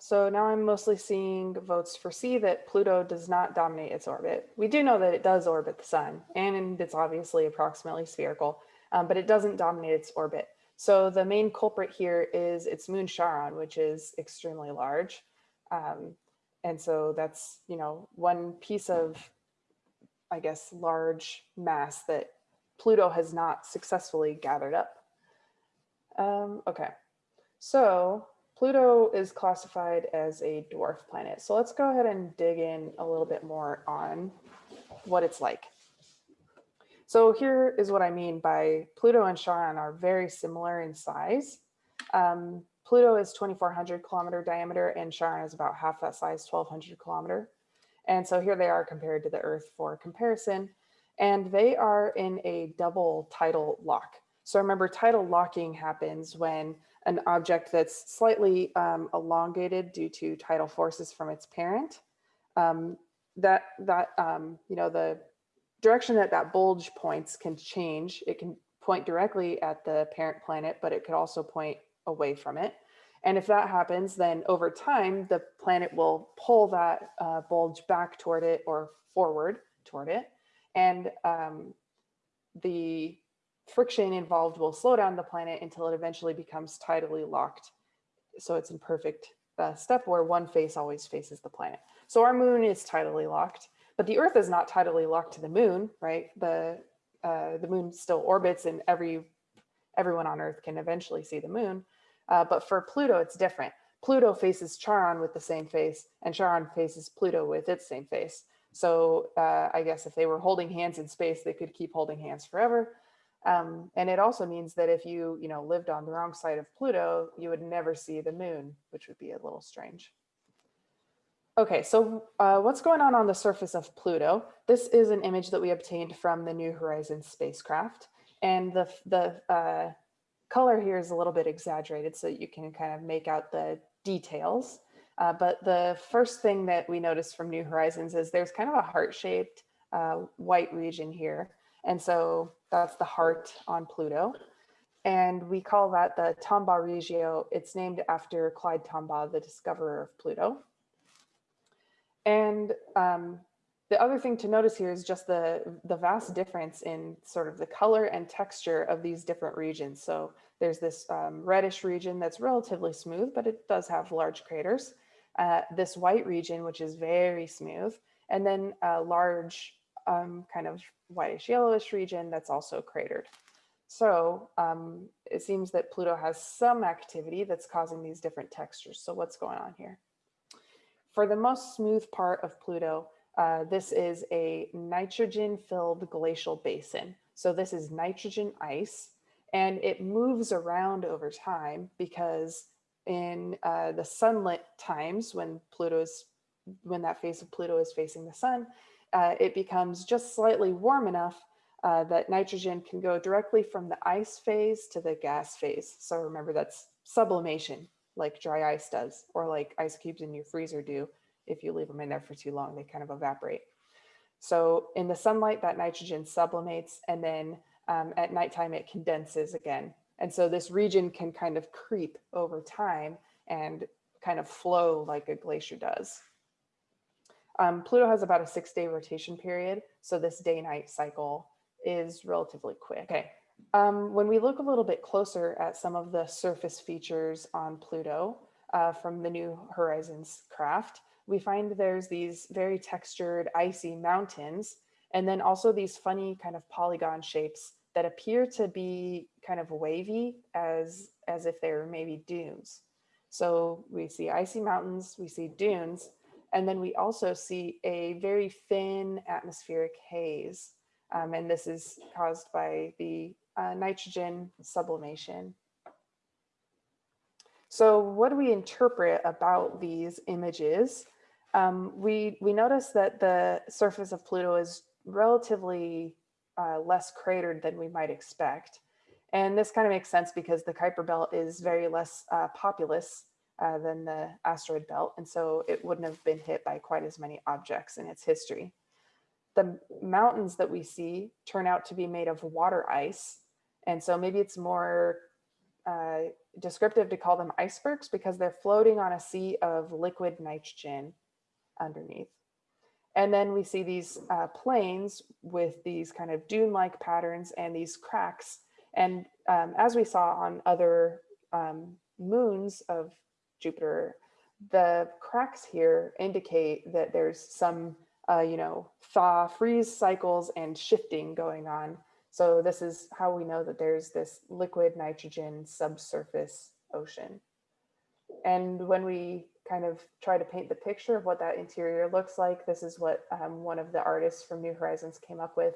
So now I'm mostly seeing votes for C that Pluto does not dominate its orbit. We do know that it does orbit the sun and it's obviously approximately spherical, um, but it doesn't dominate its orbit. So the main culprit here is its moon Charon, which is extremely large. Um, and so that's, you know, one piece of, I guess, large mass that Pluto has not successfully gathered up. Um, okay, so Pluto is classified as a dwarf planet. So let's go ahead and dig in a little bit more on what it's like. So here is what I mean by Pluto and Charon are very similar in size. Um, Pluto is 2,400 kilometer diameter and Charon is about half that size, 1,200 kilometer. And so here they are compared to the Earth for comparison. And they are in a double tidal lock. So remember tidal locking happens when an object that's slightly um, elongated due to tidal forces from its parent, um, that, that um, you know, the direction that that bulge points can change. It can point directly at the parent planet, but it could also point away from it. And if that happens, then over time, the planet will pull that uh, bulge back toward it or forward toward it. And um, the friction involved will slow down the planet until it eventually becomes tidally locked. So it's in perfect uh, step where one face always faces the planet. So our moon is tidally locked, but the earth is not tidally locked to the moon, right? The, uh, the moon still orbits and every, everyone on earth can eventually see the moon. Uh, but for Pluto, it's different. Pluto faces Charon with the same face and Charon faces Pluto with its same face. So uh, I guess if they were holding hands in space, they could keep holding hands forever. Um, and it also means that if you, you know, lived on the wrong side of Pluto, you would never see the moon, which would be a little strange. Okay, so uh, what's going on on the surface of Pluto? This is an image that we obtained from the New Horizons spacecraft. And the, the uh, color here is a little bit exaggerated so you can kind of make out the details. Uh, but the first thing that we noticed from New Horizons is there's kind of a heart-shaped uh, white region here. And so that's the heart on Pluto. And we call that the Tombaugh Regio. It's named after Clyde Tombaugh, the discoverer of Pluto. And um, the other thing to notice here is just the, the vast difference in sort of the color and texture of these different regions. So there's this um, reddish region that's relatively smooth, but it does have large craters. Uh, this white region, which is very smooth, and then a large um, kind of whitish yellowish region that's also cratered. So um, it seems that Pluto has some activity that's causing these different textures. So what's going on here? For the most smooth part of Pluto, uh, this is a nitrogen filled glacial basin. So this is nitrogen ice and it moves around over time because in uh, the sunlit times when Pluto's when that face of Pluto is facing the sun, uh, it becomes just slightly warm enough uh, that nitrogen can go directly from the ice phase to the gas phase. So remember that's sublimation like dry ice does or like ice cubes in your freezer do. If you leave them in there for too long, they kind of evaporate. So in the sunlight, that nitrogen sublimates and then um, at nighttime it condenses again. And so this region can kind of creep over time and kind of flow like a glacier does. Um, Pluto has about a six day rotation period. So this day night cycle is relatively quick. Okay. Um, when we look a little bit closer at some of the surface features on Pluto uh, from the New Horizons craft, we find there's these very textured icy mountains and then also these funny kind of polygon shapes that appear to be kind of wavy as, as if they're maybe dunes. So we see icy mountains, we see dunes, and then we also see a very thin atmospheric haze. Um, and this is caused by the uh, nitrogen sublimation. So what do we interpret about these images? Um, we, we notice that the surface of Pluto is relatively uh, less cratered than we might expect. And this kind of makes sense because the Kuiper belt is very less uh, populous uh, than the asteroid belt. And so it wouldn't have been hit by quite as many objects in its history. The mountains that we see turn out to be made of water ice. And so maybe it's more uh, descriptive to call them icebergs because they're floating on a sea of liquid nitrogen underneath. And then we see these uh, plains with these kind of dune-like patterns and these cracks. And um, as we saw on other um, moons of Jupiter, the cracks here indicate that there's some, uh, you know, thaw freeze cycles and shifting going on. So this is how we know that there's this liquid nitrogen subsurface ocean. And when we kind of try to paint the picture of what that interior looks like, this is what um, one of the artists from New Horizons came up with.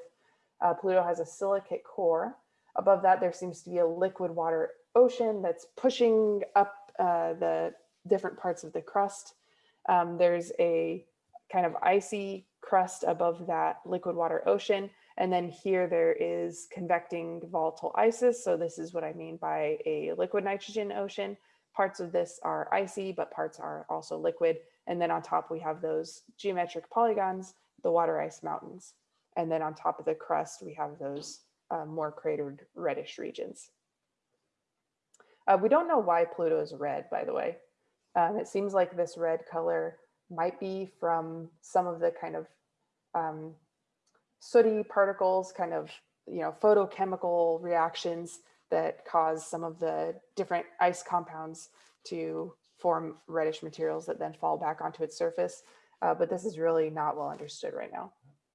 Uh, Pluto has a silicate core. Above that, there seems to be a liquid water ocean that's pushing up uh, the different parts of the crust. Um, there's a kind of icy crust above that liquid water ocean. And then here there is convecting volatile ices. So this is what I mean by a liquid nitrogen ocean. Parts of this are icy, but parts are also liquid. And then on top we have those geometric polygons, the water ice mountains. And then on top of the crust, we have those uh, more cratered reddish regions. Uh, we don't know why Pluto is red, by the way. Um, it seems like this red color might be from some of the kind of um, sooty particles, kind of, you know, photochemical reactions that cause some of the different ice compounds to form reddish materials that then fall back onto its surface. Uh, but this is really not well understood right now.